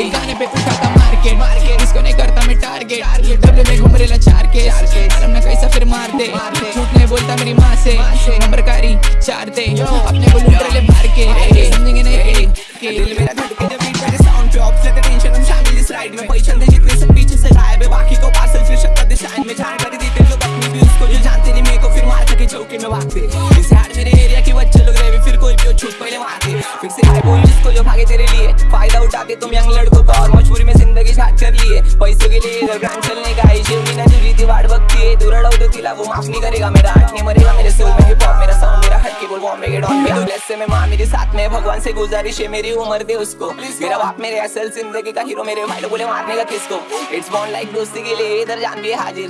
एक गाने पे उठाता मार्केट इसको नहीं करता मैं टारगेट डब्ल्यू में घूम रेला चार के आलम ना कैसा फिर मार दे झूठ नहीं बोलता मेरी माँ से नंबर कारी चार दे अपने को लूट रहे मार के समझेंगे नहीं के दिल मेरा धड़के जब बीट मेरे साउंड पे ऑफ़ लेते टेंशन हम शामिल इस राइड में पैसे दे जितने सब पीछे से गायब है बाकी को पार्सल फिर शक्कर दे साइन में जानकारी देते लोग अपनी भी उसको जो जानते नहीं मेरे को फिर मार के चौके में भागते जिसको जो भागे तेरे लिए। फ़ायदा उठाते तुम यंग लड़कों का और मजबूरी में ज़िंदगी छाट कर लिए। पैसों के लिए इधर ब्रांड चलने का आई शेवनी ना जुड़ी थी, वाट बकती है तू रड़ाऊ तो तिला वो माफ़ नहीं करेगा। मेरा आठ नहीं मरेगा, मेरे सोल में हिप हॉप मेरा साउंड मेरा हट के बोल बॉम्बे के डॉन पे ब्लेस से मैं माँ, मेरे साथ में भगवान से गुजारिश है, मेरी उम्र दे उसको। मेरा बाप मेरे असल ज़िंदगी का हीरो मेरे भाई बोले मारने का किसको? इट्स बॉन्ड लाइक दोस्ती के लिए इधर जान भी हाजिर।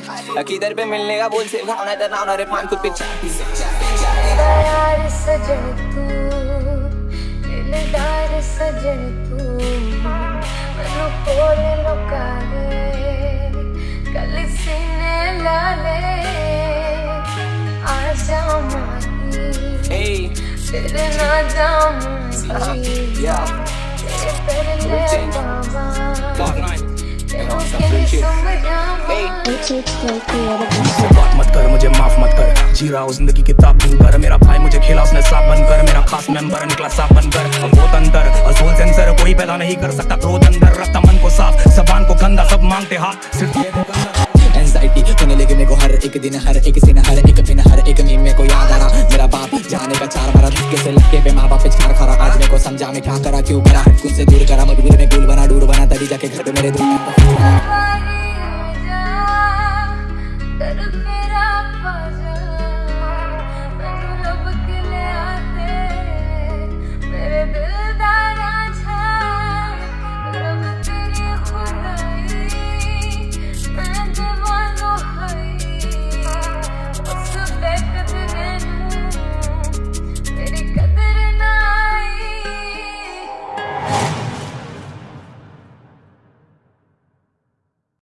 किधर पे मिलने का बोल से भावना तरना और मान खुद पे। Hey. tú के. बात मत कर मुझे माफ़ मत कर जी रहा हूँ ज़िंदगी किताब ढूंढ कर मेरा भाई मुझे खेला उसने साफ़ बनकर मेरा खास मेंबर निकला साफ़ बनकर हम बहुत अंदर असोल सेंसर कोई पैदा नहीं कर सकता क्रोध अंदर रखता मन को साफ़ जबान को गंदा सब मांगते हाथ सिर्फ़ लगी को हर एक दिन हर एक दिन हर एक दिन हर एक मीम मेरे को याद आ रहा मेरा बाप जाने का चार मारा धक्के लटके पे माँ बाप पे खरा आज मेरे को समझा मैं क्या करा क्यों करा हटकुन से दूर करा मजबूर में गुल बना तेरा भजन